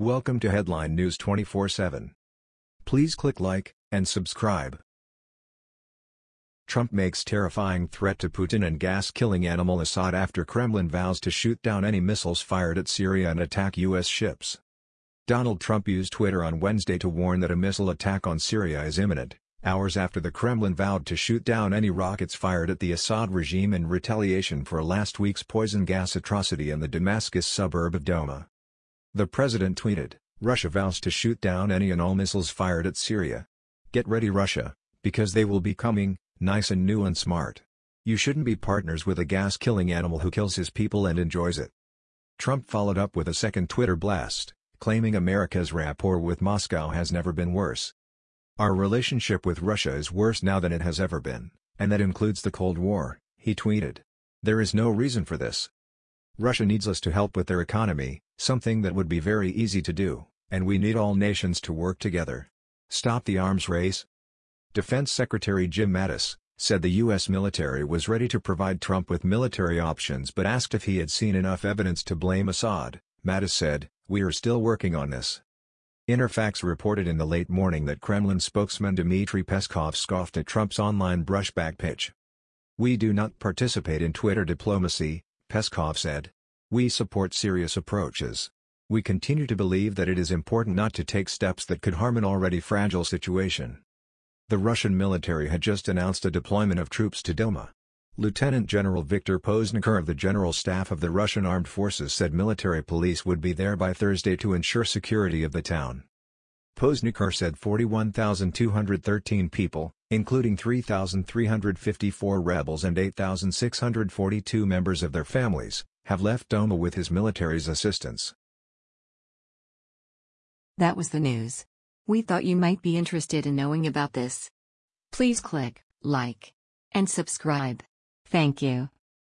Welcome to Headline News 24/7. Please click like and subscribe. Trump makes terrifying threat to Putin and gas-killing animal Assad after Kremlin vows to shoot down any missiles fired at Syria and attack U.S. ships. Donald Trump used Twitter on Wednesday to warn that a missile attack on Syria is imminent, hours after the Kremlin vowed to shoot down any rockets fired at the Assad regime in retaliation for last week's poison gas atrocity in the Damascus suburb of Douma. The president tweeted, Russia vows to shoot down any and all missiles fired at Syria. Get ready Russia, because they will be coming, nice and new and smart. You shouldn't be partners with a gas-killing animal who kills his people and enjoys it. Trump followed up with a second Twitter blast, claiming America's rapport with Moscow has never been worse. Our relationship with Russia is worse now than it has ever been, and that includes the Cold War, he tweeted. There is no reason for this. Russia needs us to help with their economy, something that would be very easy to do, and we need all nations to work together. Stop the arms race. Defense Secretary Jim Mattis, said the U.S. military was ready to provide Trump with military options but asked if he had seen enough evidence to blame Assad. Mattis said, We are still working on this. Interfax reported in the late morning that Kremlin spokesman Dmitry Peskov scoffed at Trump's online brushback pitch. We do not participate in Twitter diplomacy, Peskov said. We support serious approaches. We continue to believe that it is important not to take steps that could harm an already fragile situation. The Russian military had just announced a deployment of troops to Douma. Lieutenant General Viktor Poznikhir of the General Staff of the Russian Armed Forces said military police would be there by Thursday to ensure security of the town. Poznikhir said 41,213 people, including 3,354 rebels and 8,642 members of their families, have left Douma with his military's assistance. That was the news. We thought you might be interested in knowing about this. Please click like and subscribe. Thank you.